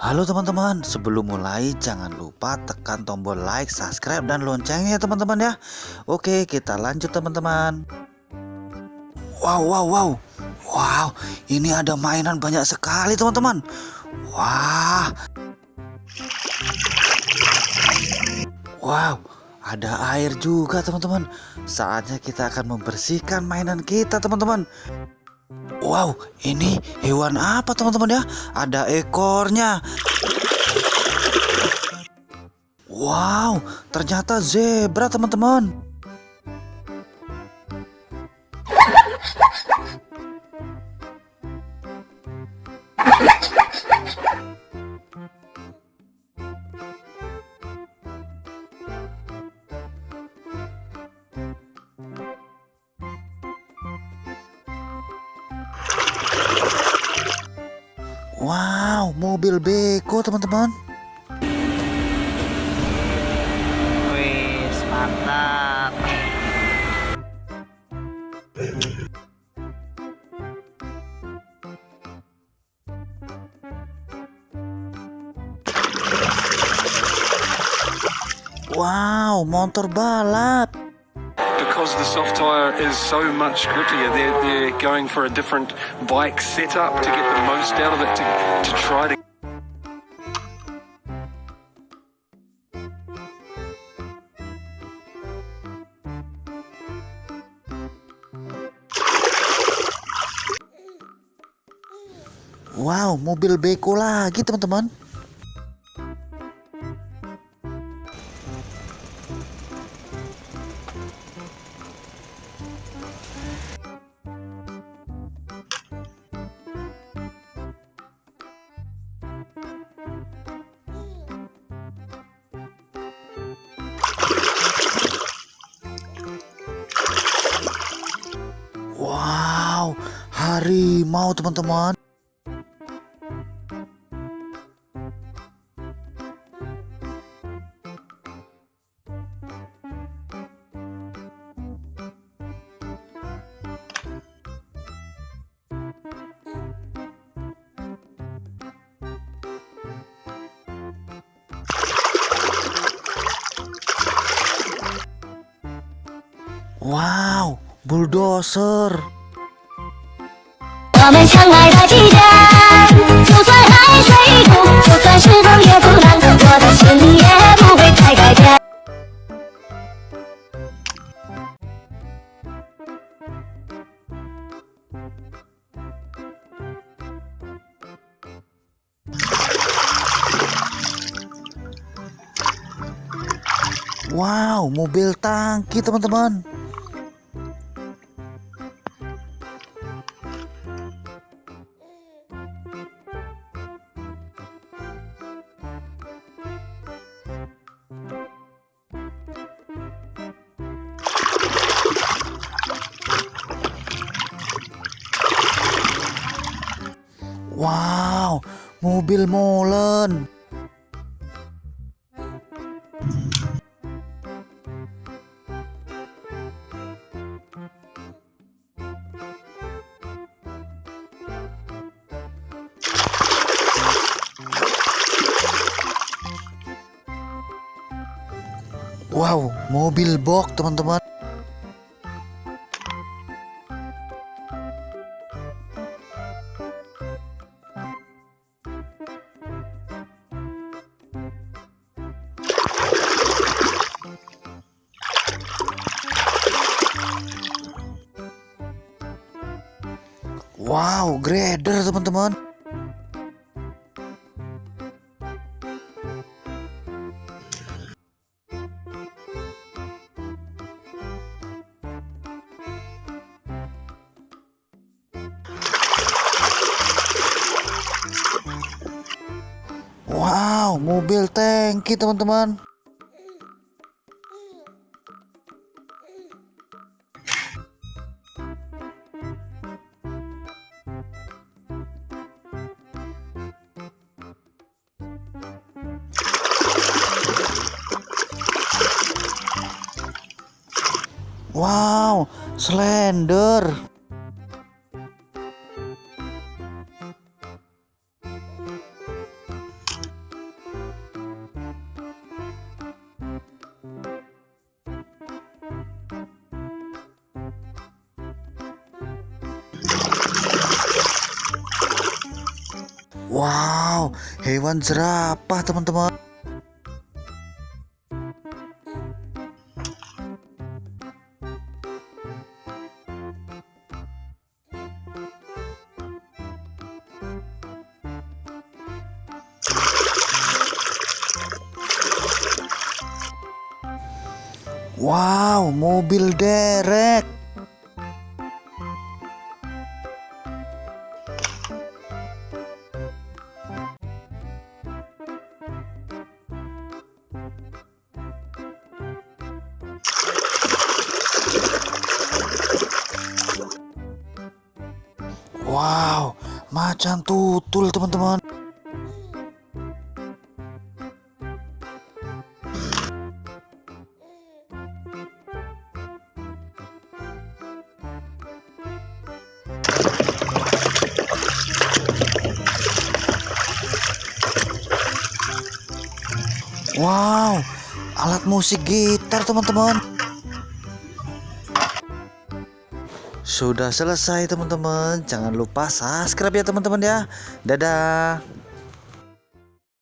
Halo teman-teman, sebelum mulai jangan lupa tekan tombol like, subscribe, dan loncengnya ya teman-teman ya. Oke kita lanjut teman-teman. Wow wow wow. Wow ini ada mainan banyak sekali teman-teman. Wah. Wow ada air juga teman-teman. Saatnya kita akan membersihkan mainan kita teman-teman Wow, ini hewan apa teman-teman ya? Ada ekornya. Wow, ternyata zebra teman-teman. Wow, mobil beko teman-teman. Wih, mantap. Wow, motor balap. Because the soft tyre is so much grittier, they're, they're going for a different bike setup to get the most out of it to, to try to. Wow, mobil beko lagi teman-teman. Harimau teman-teman. Wow, bulldozer. 我们相爱的季节，就算海水冻，就算是冷也不冷，我的心也不会再改变。 Wow, mobil tangki teman-teman. Wow, mobil molen. Wow, mobil box teman-teman. Wow, grader teman-teman. Wow, mobil tangki teman-teman. Wow, slender. Wow, hewan jerapah teman-teman. Wow, mobil derek. Wow, macan tutul teman-teman. Wow, alat musik gitar teman-teman. Sudah selesai teman-teman. Jangan lupa subscribe ya teman-teman ya. Dadah.